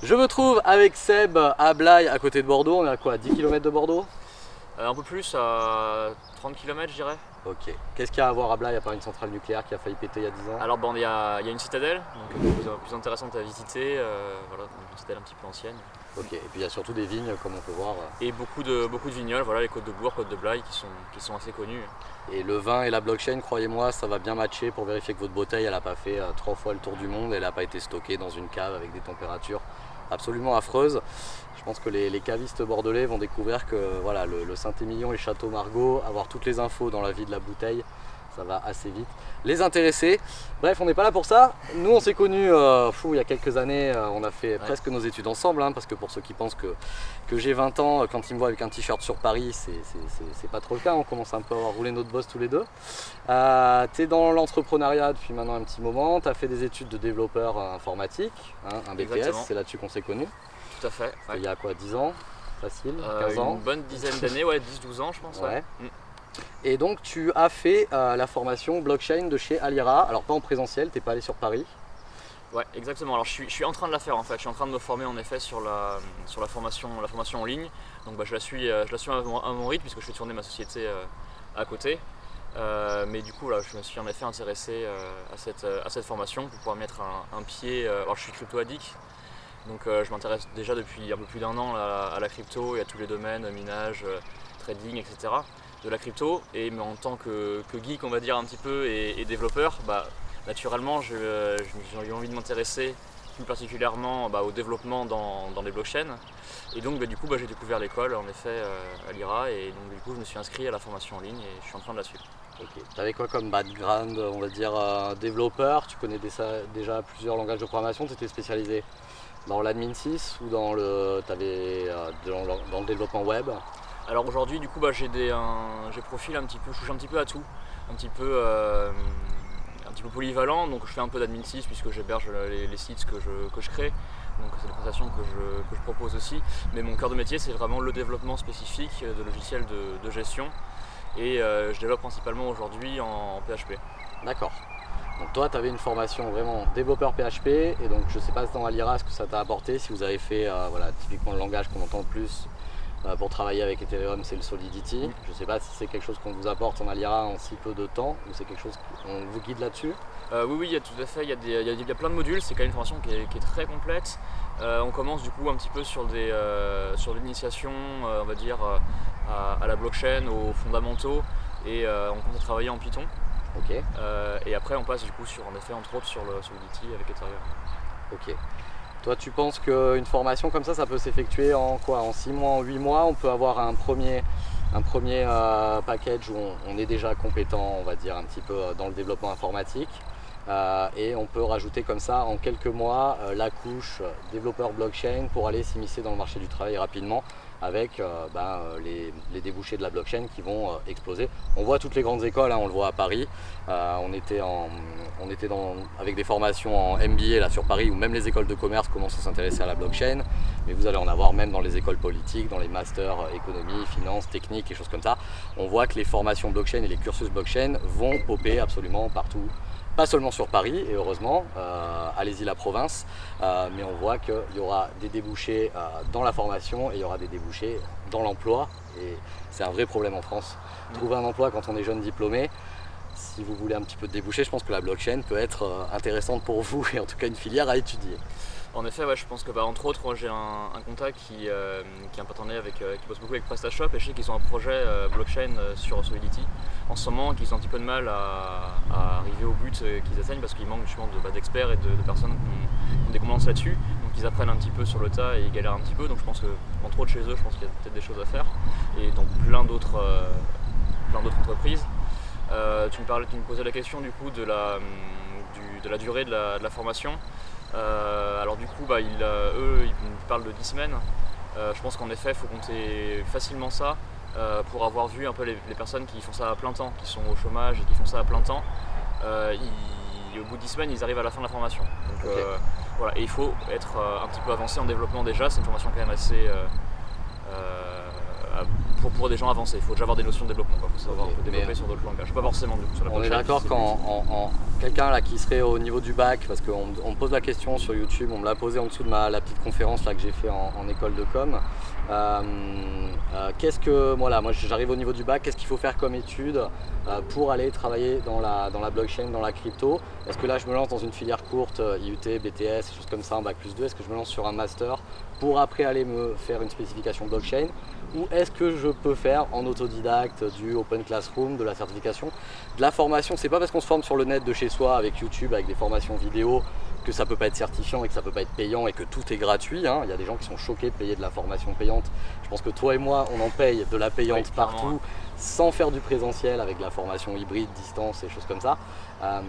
Je me trouve avec Seb à Blaye, à côté de Bordeaux. On est à quoi 10 km de Bordeaux? Euh, Un peu plus, à 30 km je dirais. Ok. Qu'est-ce qu'il y a à voir à Blaye à part une centrale nucléaire qui a failli péter il y a 10 ans? Alors bon, il y, a, une citadelle, donc plus, plus intéressante à visiter, euh, voilà, une citadelle un petit peu ancienne. Ok, et puis il y a surtout des vignes comme on peut voir. Et beaucoup de, beaucoup de vignoles, voilà, les côtes de Bourg, côtes de Blaye qui sont, qui sont assez connues. Et le vin et la blockchain, croyez-moi, ça va bien matcher pour vérifier que votre bouteille, n'a pas fait euh, trois fois le tour du monde, elle n'a pas été stockée dans une cave avec des températures absolument affreuse. Je pense que les, cavistes bordelais vont découvrir que voilà, le, Saint-Émilion et Château Margaux, avoir toutes les infos dans la vie de la bouteille, ça va assez vite. Les intéresser, bref on n'est pas là pour ça. Nous on s'est connus euh, il y a quelques années, euh, on a fait presque nos études ensemble, hein, parce que pour ceux qui pensent que, que j'ai 20 ans, quand ils me voient avec un t-shirt sur Paris, c'est pas trop le cas, on commence un peu à rouler notre boss tous les deux. Euh, tu es dans l'entrepreneuriat depuis maintenant un petit moment, tu as fait des études de développeur informatique, hein, un BTS, c'est là-dessus qu'on s'est connus. Tout à fait. Il y a quoi, 10 ans? Facile? 15 ans? Une bonne dizaine d'années, ouais, 10-12 ans je pense. Ouais. Mm. Et donc tu as fait euh, la formation blockchain de chez Alira, alors pas en présentiel, t'es pas allé sur Paris Ouais, exactement. Alors je suis, en train de la faire en fait. Je suis en train de me former en effet sur la, sur la, formation, la formation en ligne. Donc bah, je, la suis, euh, je la suis à mon, rythme puisque je fais tourner ma société euh, à côté. mais du coup, là, je me suis en effet intéressé à, cette, à cette formation pour pouvoir mettre un, pied. alors je suis crypto addict, donc je m'intéresse déjà depuis un peu plus d'un an à, la crypto et à tous les domaines, minage, trading, etc de la crypto. Et mais en tant que, geek on va dire un petit peu et, développeur, bah, naturellement j'ai eu envie de m'intéresser plus particulièrement bah, au développement dans, les blockchains. Et donc bah, du coup bah, j'ai découvert l'école en effet euh, à l'IRA. Et donc du coup je me suis inscrit à la formation en ligne et je suis en train de la suivre. Ok. Tu avais quoi comme background, on va dire euh, développeur? Tu connais déjà plusieurs langages de programmation, tu étais spécialisé dans l'admin 6 ou dans le, euh, dans le développement web? Alors aujourd'hui, du coup, bah, j'ai profil un petit peu, je touche un petit peu à tout, un petit peu, euh, un petit polyvalent. Donc je fais un peu d'admin 6 puisque j'héberge les, sites que je, que je crée. Donc c'est des prestations que je, propose aussi. Mais mon cœur de métier, c'est vraiment le développement spécifique de logiciels de, gestion. Et euh, je développe principalement aujourd'hui en, PHP. D'accord. Donc toi, tu avais une formation vraiment développeur PHP, et donc je ne sais pas dans Alira ce que ça t'a apporté, si vous avez fait euh, voilà, typiquement le langage qu'on entend le plus, euh, pour travailler avec Ethereum, c'est le Solidity. Je ne sais pas si c'est quelque chose qu'on vous apporte en Alira en si peu de temps ou c'est quelque chose qu'on vous guide là-dessus euh, Oui, oui, il y a tout à fait. Il y, a plein de modules. C'est quand même une formation qui est, très complète. Euh, on commence du coup un petit peu sur, sur l'initiation, on va dire, à, la blockchain, aux fondamentaux et on commence à travailler en Python. Ok. et après, on passe du coup sur, en effet, entre autres, sur le Solidity avec Ethereum. Ok. Toi, tu penses qu'une formation comme ça, ça peut s'effectuer en quoi? En 6 mois, en 8 mois? On peut avoir un premier, euh, package où on, est déjà compétent, on va dire, un petit peu euh, dans le développement informatique. Euh, et on peut rajouter comme ça en quelques mois la couche développeur blockchain pour aller s'immiscer dans le marché du travail rapidement avec euh, ben, euh, les, débouchés de la blockchain qui vont euh, exploser. On voit toutes les grandes écoles, hein, on le voit à Paris, on était, on était dans, avec des formations en MBA là sur Paris où même les écoles de commerce commencent à s'intéresser à la blockchain, mais vous allez en avoir même dans les écoles politiques, dans les masters économie, finance, technique et choses comme ça. On voit que les formations blockchain et les cursus blockchain vont popper absolument partout pas seulement sur Paris, et heureusement, euh, allez-y la province, euh, mais on voit qu'il y aura des débouchés euh, dans la formation et il y aura des débouchés dans l'emploi, et c'est un vrai problème en France. Trouver un emploi quand on est jeune diplômé, si vous voulez un petit peu de débouché, je pense que la blockchain peut être intéressante pour vous, et en tout cas une filière à étudier. En effet, ouais, je pense que bah, entre autres, j'ai un, contact qui, euh, est un partenaire avec, euh, qui bosse beaucoup avec PrestaShop et je sais qu'ils ont un projet euh, blockchain sur Solidity en ce moment qu'ils ont un petit peu de mal à, arriver au but qu'ils atteignent parce qu'il manque justement bah, d'experts et de, personnes qui ont, des compétences là-dessus. Donc ils apprennent un petit peu sur le tas et ils galèrent un petit peu. Donc je pense que entre autres chez eux, je pense qu'il y a peut-être des choses à faire et dans plein d'autres entreprises. tu, me tu me posais la question du coup de la, de la durée de la formation. Euh, alors du coup, bah, euh, eux, ils parlent de 10 semaines. Euh, je pense qu'en effet, il faut compter facilement ça pour avoir vu un peu les, personnes qui font ça à plein temps, qui sont au chômage et qui font ça à plein temps. au bout de 10 semaines, ils arrivent à la fin de la formation. voilà. Et il faut être un petit peu avancé en développement déjà. C'est une formation quand même assez pour, des gens avancés. Il faut déjà avoir des notions de développement, il faut savoir développer sur d'autres langages. Pas forcément du coup sur la On est d'accord quand quelqu'un là qui serait au niveau du bac, parce qu'on me pose la question sur YouTube, on me l'a posé en dessous de ma, la petite conférence là, que j'ai fait en, école de com. Euh, euh, qu'est-ce que, voilà, moi j'arrive au niveau du bac, qu'est-ce qu'il faut faire comme étude euh, pour aller travailler dans la, dans la blockchain, dans la crypto? Est-ce que là je me lance dans une filière courte, IUT, BTS, choses comme ça, en bac plus 2 Est-ce que je me lance sur un master pour après aller me faire une spécification blockchain? Ou est-ce que je peux faire en autodidacte du Open Classroom, de la certification, de la formation? C'est pas parce qu'on se forme sur le net de chez soi avec YouTube, avec des formations vidéo, que ça peut pas être certifiant et que ça peut pas être payant et que tout est gratuit. Hein. Il y a des gens qui sont choqués de payer de la formation payante. Je pense que toi et moi, on en paye de la payante partout sans faire du présentiel avec de la formation hybride, distance et choses comme ça. Euh,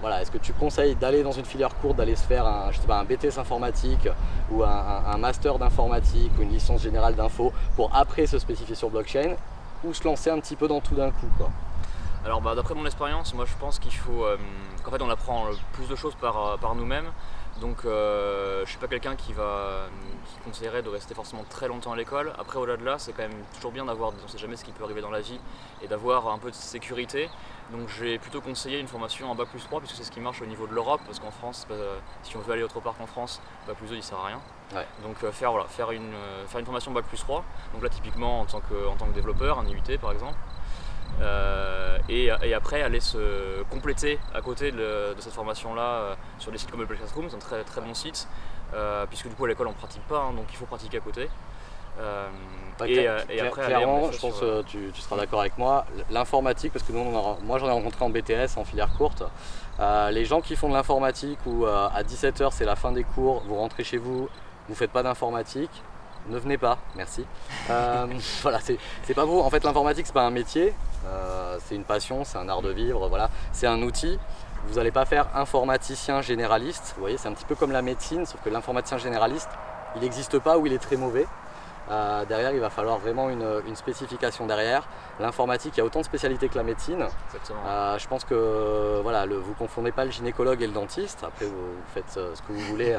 voilà, Est-ce que tu conseilles d'aller dans une filière courte, d'aller se faire un, je sais pas, un BTS informatique ou un, master d'informatique ou une licence générale d'info pour après se spécifier sur blockchain ou se lancer un petit peu dans tout d'un coup quoi? Alors bah, d'après mon expérience, moi je pense qu'il faut euh, qu'en fait on apprend plus de choses par, euh, par nous-mêmes. Donc euh, je ne suis pas quelqu'un qui va qui conseillerait de rester forcément très longtemps à l'école. Après au-delà de là, c'est quand même toujours bien d'avoir, on ne sait jamais ce qui peut arriver dans la vie, et d'avoir un peu de sécurité. Donc j'ai plutôt conseillé une formation en Bac plus 3 puisque c'est ce qui marche au niveau de l'Europe, parce qu'en France, bah, si on veut aller autre part qu'en France, Bac plus 2 il sert à rien. Donc faire, voilà, faire, une, faire une formation Bac plus 3, donc là typiquement en tant que, en tant que développeur, un IUT par exemple. Euh, et, après aller se compléter à côté de, cette formation-là euh, sur des sites comme le Classroom, c'est un très, très bon site, euh, puisque du coup à l'école on ne pratique pas, hein, donc il faut pratiquer à côté. et, après, clairement, je pense que tu, seras d'accord avec moi, l'informatique, parce que nous, moi j'en ai rencontré en BTS, en filière courte, les gens qui font de l'informatique où à 17h c'est la fin des cours, vous rentrez chez vous, vous ne faites pas d'informatique, ne venez pas, merci. Euh, voilà, c'est pas vous. En fait, l'informatique, c'est pas un métier, euh, c'est une passion, c'est un art de vivre, voilà. C'est un outil. Vous n'allez pas faire informaticien généraliste. Vous voyez, c'est un petit peu comme la médecine, sauf que l'informaticien généraliste, il n'existe pas ou il est très mauvais. Euh, derrière, il va falloir vraiment une, spécification derrière. L'informatique, il y a autant de spécialités que la médecine. Euh, je pense que voilà, le, vous confondez pas le gynécologue et le dentiste. Après, vous, faites euh, ce que vous voulez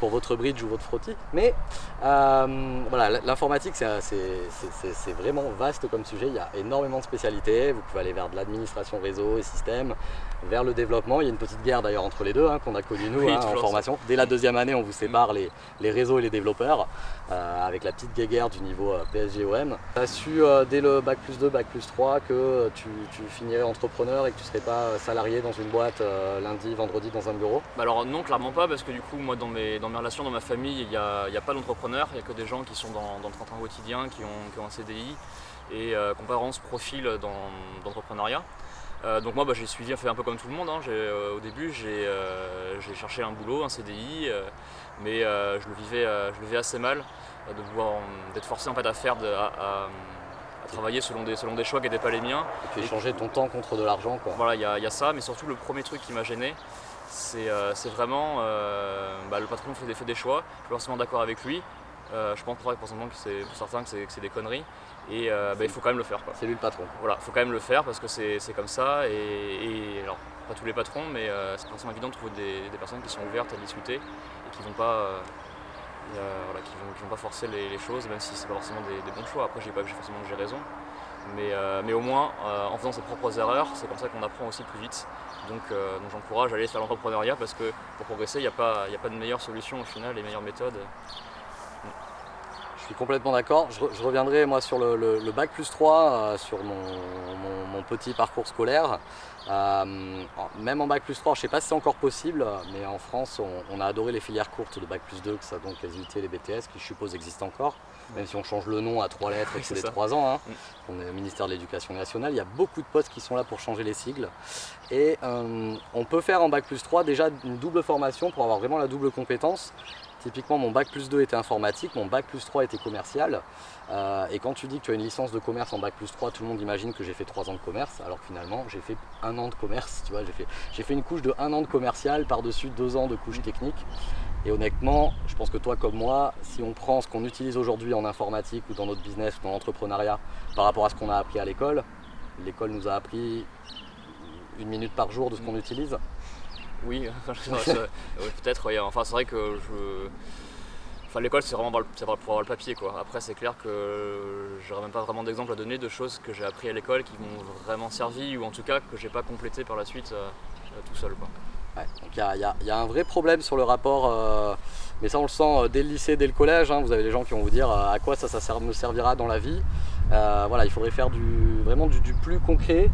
pour votre bridge ou votre frottis. Mais voilà, l'informatique, c'est vraiment vaste comme sujet. Il y a énormément de spécialités. Vous pouvez aller vers de l'administration réseau et système, vers le développement. Il y a une petite guerre d'ailleurs entre les deux hein, qu'on a connu nous hein, en formation. Dès la deuxième année, on vous sépare les, les réseaux et les développeurs avec la petite guerre du niveau euh, PSGOM. Tu as su euh, dès le bac plus 2, bac plus 3 que tu, finirais entrepreneur et que tu ne serais pas euh, salarié dans une boîte lundi, vendredi dans un bureau? Bah Alors non, clairement pas, parce que du coup, moi dans mes, dans mes relations, dans ma famille, il n'y a, a, pas d'entrepreneurs, il n'y a que des gens qui sont dans, dans le train quotidien, qui ont, qui ont, un CDI et vraiment ce profil d'entrepreneuriat. donc moi bah, j'ai suivi, fait un peu comme tout le monde. Hein. au début j'ai cherché un boulot, un CDI, mais je, le vivais, je le vivais assez mal d'être forcé en fait à faire, à, travailler selon des, selon des choix qui n'étaient pas les miens. Et puis échanger ton temps contre de l'argent quoi. Voilà, il y, a ça, mais surtout le premier truc qui m'a gêné, c'est euh, vraiment euh, bah, le patron fait des, fait des choix, je suis forcément d'accord avec lui. Euh, je pense pour, pour certains que c'est des conneries et bah, il faut quand même le faire. C'est lui le patron. Voilà, il faut quand même le faire parce que c'est comme ça et, alors pas tous les patrons mais c'est forcément évident de trouver des, des, personnes qui sont ouvertes à discuter et qui ne vont pas voilà, qui ne vont, pas forcer les, choses, même si c'est pas forcément des, bons choix. Après, j'ai pas forcément que j'ai raison. Mais, euh, mais, au moins, euh, en faisant ses propres erreurs, c'est comme ça qu'on apprend aussi plus vite. Donc, euh, donc j'encourage à aller faire l'entrepreneuriat parce que pour progresser, il n'y a, a pas de meilleure solution au final, les meilleures méthodes. Je suis complètement d'accord. Je, reviendrai moi sur le, bac plus 3, sur mon, petit parcours scolaire. Euh, même en bac plus 3, je ne sais pas si c'est encore possible, mais en France, on, a adoré les filières courtes de bac plus 2, que ça donc les et les BTS, qui je suppose existent encore, même si on change le nom à trois lettres et que c'est des 3 ans. Hein. Mm. On est au ministère de l'Éducation nationale, il y a beaucoup de postes qui sont là pour changer les sigles. Et euh, on peut faire en bac plus 3 déjà une double formation pour avoir vraiment la double compétence. Typiquement, mon bac plus 2 était informatique, mon bac plus 3 était commercial. Euh, et quand tu dis que tu as une licence de commerce en bac plus 3, tout le monde imagine que j'ai fait 3 ans de commerce, alors que finalement, j'ai fait un an de commerce. Tu vois, j'ai fait, fait une couche de un an de commercial par-dessus deux ans de couche technique. Et honnêtement, je pense que toi comme moi, si on prend ce qu'on utilise aujourd'hui en informatique ou dans notre business ou dans l'entrepreneuriat par rapport à ce qu'on a appris à l'école, l'école nous a appris une minute par jour de ce qu'on utilise. Oui, peut-être. Enfin, c'est vrai que l'école, c'est vraiment pour avoir le papier. Après, c'est clair que j'aurais même pas vraiment d'exemple à donner de choses que j'ai appris à l'école qui m'ont vraiment servi ou en tout cas que j'ai pas complété par la suite euh, euh, tout seul. Donc il y, a un vrai problème sur le rapport, euh, mais ça on le sent dès le lycée, dès le collège. Hein. vous avez les gens qui vont vous dire à quoi ça, me servira dans la vie. voilà, il faudrait faire vraiment du, plus concret,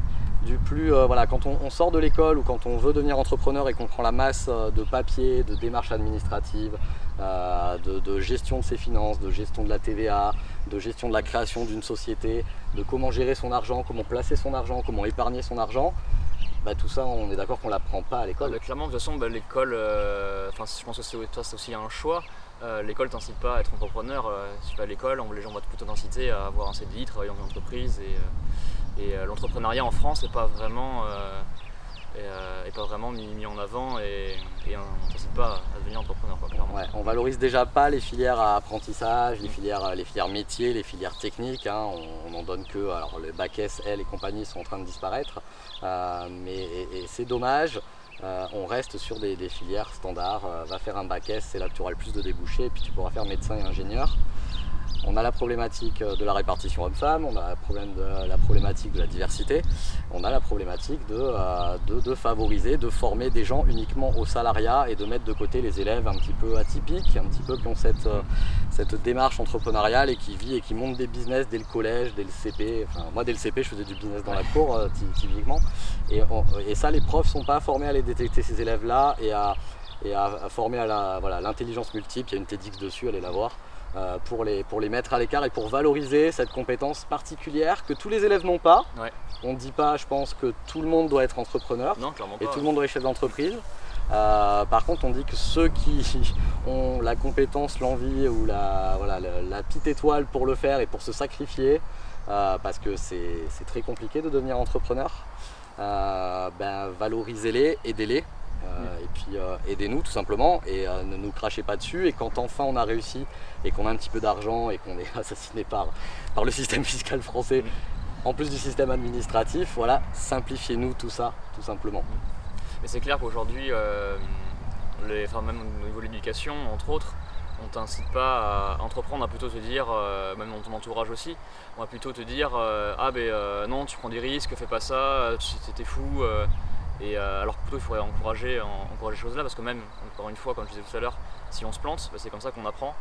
du plus, voilà, quand on, sort de l'école ou quand on veut devenir entrepreneur et qu'on prend la masse de papier, de démarches administratives, euh, de, gestion de ses finances, de gestion de la TVA, de gestion de la création d'une société, de comment gérer son argent, comment placer son argent, comment épargner son argent. Bah, tout ça, on est d'accord qu'on ne l'apprend pas à l'école. Bah, clairement, de toute façon, bah, l'école, euh, je pense que c'est aussi un choix. Euh, l'école t'incite pas à être entrepreneur. si tu vas à l'école, les gens vont plutôt t'inciter à avoir un CDI, travailler dans une entreprise. Et, et l'entrepreneuriat en France n'est pas vraiment et, euh, pas vraiment mis, en avant et, on n'incite pas à devenir entrepreneur clairement. Ouais, on valorise déjà pas les filières à apprentissage, les filières, les filières métiers, les filières techniques, hein. on n'en donne que, alors le bac S, L et compagnie sont en train de disparaître, euh, mais c'est dommage. Euh, on reste sur des, des filières standards, va faire un bac S, c'est là que tu auras le plus de débouchés, et puis tu pourras faire médecin et ingénieur. On a la problématique euh, de la répartition homme-femme, on a la problématique de la diversité, on a la problématique euh, de, favoriser, de former des gens uniquement au salariat et de mettre de côté les élèves un petit peu atypiques, un petit peu qui ont cette, euh, démarche entrepreneuriale et qui vit et qui montent des business dès le collège, dès le CP. moi dès le CP je faisais du business dans la cour typiquement. Et, ça les profs ne sont pas formés à les détecter ces élèves-là et à, former à l'intelligence multiple. Il y a une TEDx dessus, allez la voir. Euh, pour, les, pour les mettre à l'écart et pour valoriser cette compétence particulière que tous les élèves n'ont pas. On ne dit pas, je pense, que tout le monde doit être entrepreneur et tout le monde doit être chef d'entreprise. Euh, par contre, on dit que ceux qui ont la compétence, l'envie ou la, voilà, la, petite étoile pour le faire et pour se sacrifier, euh, parce que c'est très compliqué de devenir entrepreneur, ben, valorisez-les, aidez-les. Euh, et puis euh, aidez-nous tout simplement et euh, ne nous crachez pas dessus et quand enfin on a réussi et qu'on a un petit peu d'argent et qu'on est assassiné par, le système fiscal français en plus du système administratif, voilà, simplifiez-nous tout ça tout simplement. Mais c'est clair qu'aujourd'hui, enfin, même au niveau de l'éducation entre autres, on t'incite pas à entreprendre, à plutôt te dire, même dans ton entourage aussi, on va plutôt te dire ah ben non tu prends des risques, fais pas ça, c'était fou, et euh, alors plutôt il faudrait encourager, encourager ces choses-là parce que même, encore une fois, comme je disais tout à l'heure, si on se plante, bah, c'est comme ça qu'on apprend.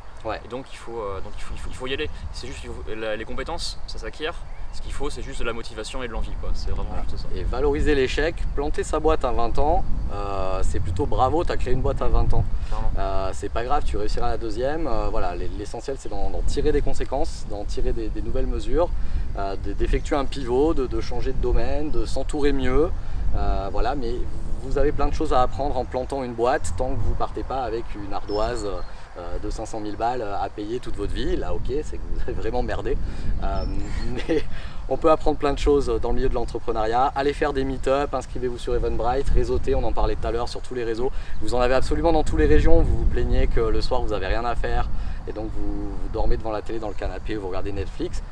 Et donc il faut, euh, donc il faut, y aller. C'est juste les compétences, ça s'acquiert. Ce qu'il faut, c'est juste de la motivation et de l'envie. C'est vraiment juste ça. Et valoriser l'échec, planter sa boîte à 20 ans, euh, c'est plutôt bravo, tu as créé une boîte à 20 ans. c'est pas grave, tu réussiras la deuxième. voilà, L'essentiel, c'est d'en tirer des conséquences, d'en tirer des, nouvelles mesures, d'effectuer un pivot, de, changer de domaine, de s'entourer mieux. Euh, voilà, mais vous avez plein de choses à apprendre en plantant une boîte tant que vous partez pas avec une ardoise euh, de 500 000 balles à payer toute votre vie. Là, ok, c'est que vous avez vraiment merdé. Euh, mais on peut apprendre plein de choses dans le milieu de l'entrepreneuriat. Allez faire des meet-up, inscrivez-vous sur Eventbrite, réseautez, on en parlait tout à l'heure sur tous les réseaux. Vous en avez absolument dans toutes les régions. Vous vous plaignez que le soir vous n'avez rien à faire et donc vous, vous dormez devant la télé dans le canapé, vous regardez Netflix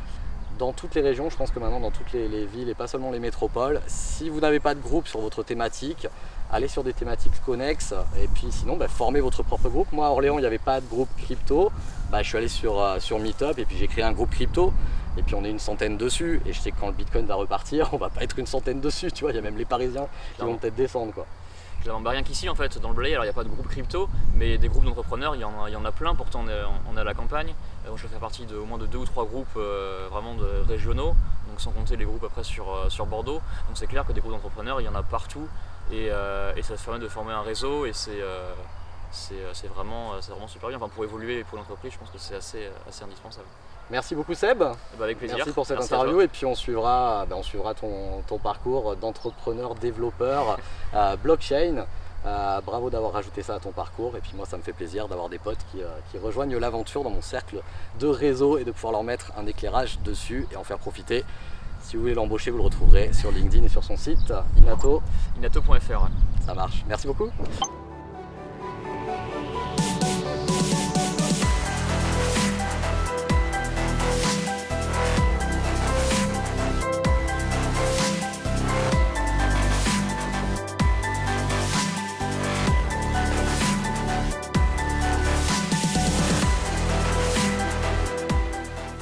dans toutes les régions, je pense que maintenant dans toutes les, villes et pas seulement les métropoles. Si vous n'avez pas de groupe sur votre thématique, allez sur des thématiques connexes et puis sinon bah, formez votre propre groupe. Moi à Orléans il n'y avait pas de groupe crypto, bah, je suis allé sur, euh, sur Meetup et puis j'ai créé un groupe crypto et puis on est une centaine dessus et je sais que quand le Bitcoin va repartir on va pas être une centaine dessus, tu vois, il y a même les Parisiens qui vont peut-être descendre quoi. Bah, rien qu'ici en fait, dans le Blayais, alors il n'y a pas de groupe crypto, mais des groupes d'entrepreneurs, il y, en a, plein, pourtant on est, à la campagne. Euh, je fais partie de au moins de deux ou trois groupes euh, vraiment régionaux, donc sans compter les groupes après sur, euh, sur Bordeaux. Donc c'est clair que des groupes d'entrepreneurs, il y en a partout et, ça se permet de former un réseau et c'est c'est vraiment, vraiment super bien. Enfin, pour évoluer pour l'entreprise, je pense que c'est assez, assez indispensable. Merci beaucoup Seb. Bah, avec plaisir. Merci pour cette interview et puis on suivra, bah, on suivra ton, ton parcours d'entrepreneur, développeur, blockchain. Euh, bravo d'avoir rajouté ça à ton parcours et puis moi ça me fait plaisir d'avoir des potes qui, euh, rejoignent l'aventure dans mon cercle de réseau et de pouvoir leur mettre un éclairage dessus et en faire profiter. Si vous voulez l'embaucher, vous le retrouverez sur LinkedIn et sur son site inato. Inato.fr. Ça marche. Merci beaucoup.